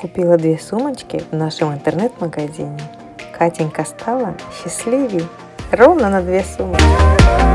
Купила две сумочки в нашем интернет-магазине. Катенька стала счастливей ровно на две сумочки.